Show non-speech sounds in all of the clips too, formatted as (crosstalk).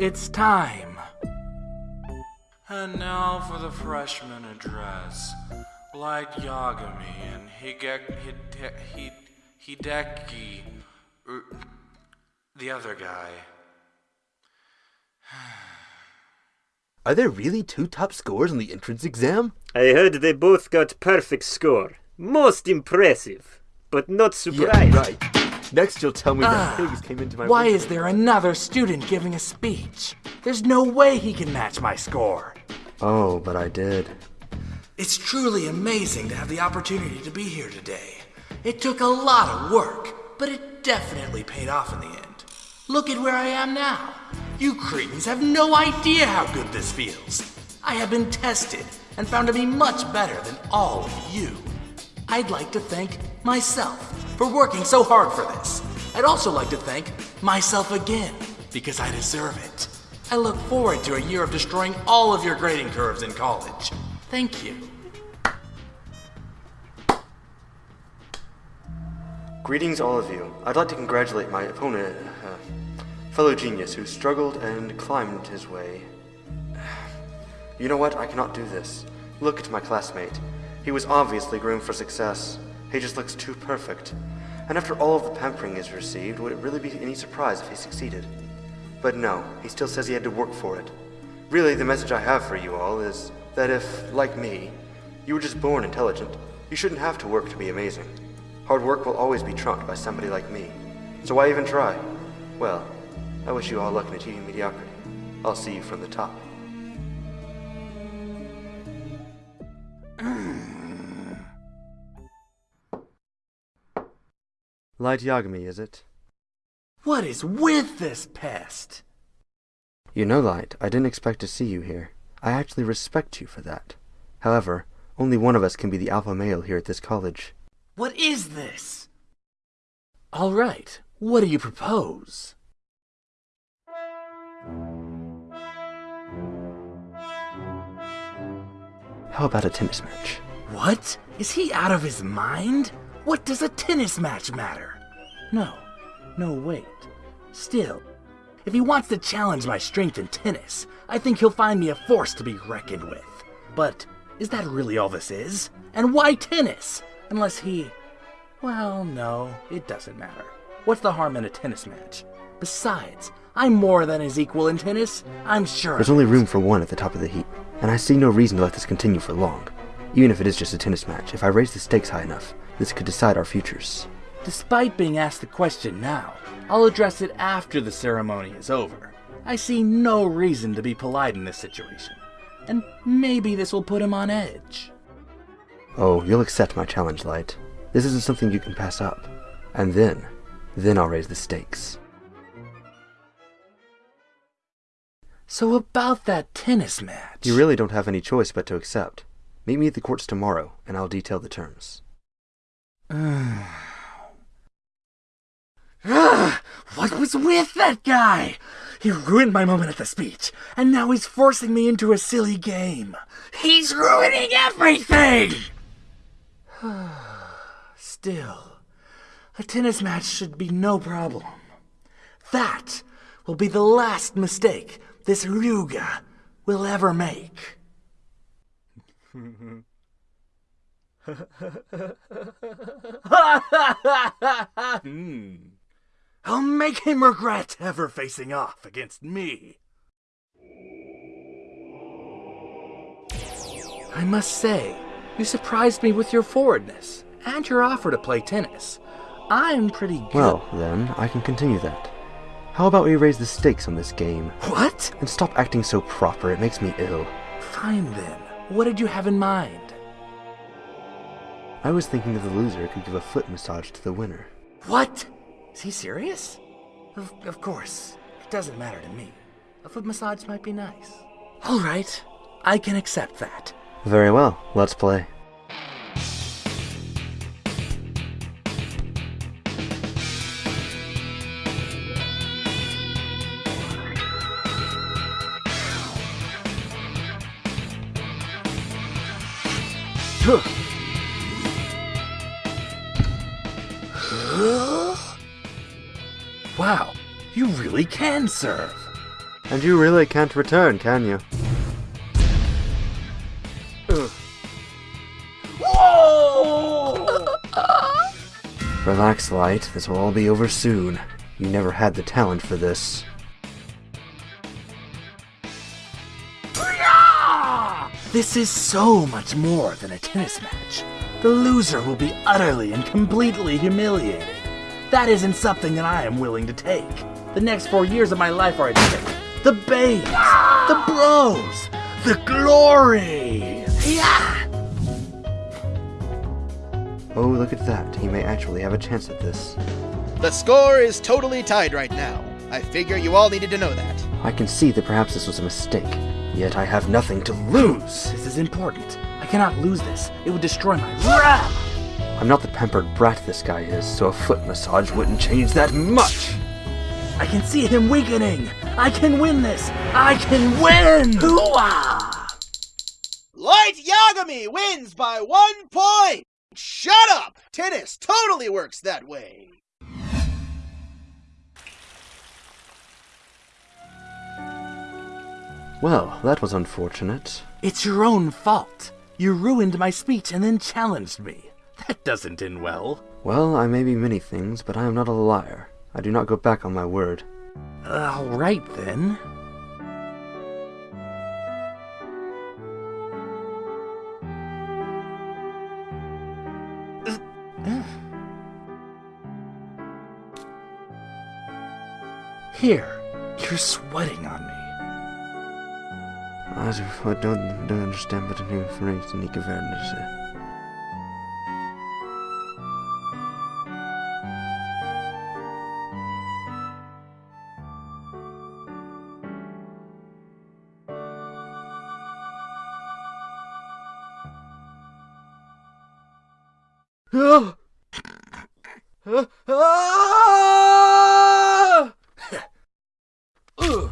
it's time. And now for the freshman address. Light Yagami and Higek Hide, Hide, Hideki. er, The other guy. (sighs) Are there really two top scores on the entrance exam? I heard they both got perfect score. Most impressive, but not surprised. Yeah, right. Next you'll tell me that ah, pigs came into my Why is there another student giving a speech? There's no way he can match my score. Oh, but I did. It's truly amazing to have the opportunity to be here today. It took a lot of work, but it definitely paid off in the end. Look at where I am now. You cretins have no idea how good this feels. I have been tested and found to be much better than all of you. I'd like to thank myself for working so hard for this. I'd also like to thank myself again because I deserve it. I look forward to a year of destroying all of your grading curves in college. Thank you. Greetings, all of you. I'd like to congratulate my opponent, uh, fellow genius who struggled and climbed his way. (sighs) You know what? I cannot do this. Look at my classmate. He was obviously groomed for success. He just looks too perfect. And after all of the pampering he's received, would it really be any surprise if he succeeded? But no, he still says he had to work for it. Really, the message I have for you all is that if, like me, you were just born intelligent, you shouldn't have to work to be amazing. Hard work will always be trumped by somebody like me. So why even try? Well, I wish you all luck in achieving mediocrity. I'll see you from the top. Light Yagami, is it? What is with this pest? You know, Light, I didn't expect to see you here. I actually respect you for that. However, only one of us can be the alpha male here at this college. What is this? All right, what do you propose? How about a tennis match? What? Is he out of his mind? What does a tennis match matter? No, no, wait. Still, if he wants to challenge my strength in tennis, I think he'll find me a force to be reckoned with. But is that really all this is? And why tennis? Unless he. Well, no, it doesn't matter. What's the harm in a tennis match? Besides, I'm more than his equal in tennis. I'm sure. There's only room for one at the top of the heap, and I see no reason to let this continue for long. Even if it is just a tennis match, if I raise the stakes high enough, this could decide our futures. Despite being asked the question now, I'll address it after the ceremony is over. I see no reason to be polite in this situation, and maybe this will put him on edge. Oh, you'll accept my challenge, Light. This isn't something you can pass up. And then, then I'll raise the stakes. So about that tennis match. You really don't have any choice but to accept. Meet me at the courts tomorrow, and I'll detail the terms. (sighs) What was with that guy? He ruined my moment at the speech, and now he's forcing me into a silly game. He's ruining everything! (sighs) Still, a tennis match should be no problem. That will be the last mistake this Ryuga will ever make. Hmm. (laughs) I'll make him regret ever facing off against me. I must say, you surprised me with your forwardness and your offer to play tennis. I'm pretty good. Well, then, I can continue that. How about we raise the stakes on this game? what? And stop acting so proper, it makes me ill. Fine then. What did you have in mind? I was thinking that the loser could give a foot massage to the winner. What? Is he serious? Of, of course. It doesn't matter to me. A foot massage might be nice. All right. I can accept that. Very well, let's play. Wow, you really can serve. And you really can't return, can you? (laughs) Relax, Light. This will all be over soon. You never had the talent for this. This is so much more than a tennis match. The loser will be utterly and completely humiliated. That isn't something that I am willing to take. The next four years of my life are at stake. The babes, the bros, the glory. Yeah! Oh, look at that. He may actually have a chance at this. The score is totally tied right now. I figure you all needed to know that. I can see that perhaps this was a mistake. Yet I have nothing to lose. This is important. I cannot lose this. It would destroy my rap. I'm not the pampered brat this guy is, so a foot massage wouldn't change that much. I can see him weakening. I can win this. I can win. Hooah! Light Yagami wins by one point! Shut up! Tennis totally works that way. Well, that was unfortunate. It's your own fault. You ruined my speech and then challenged me. That doesn't end well. Well, I may be many things, but I am not a liar. I do not go back on my word. All right then. Here, you're sweating on me. Also, I don't, don't understand wat er nu vanuit niet verder is. Ah! Ah! Ah! Ugh.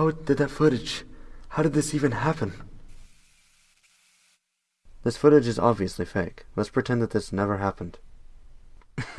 How did that footage? How did this even happen? This footage is obviously fake. Let's pretend that this never happened. (laughs)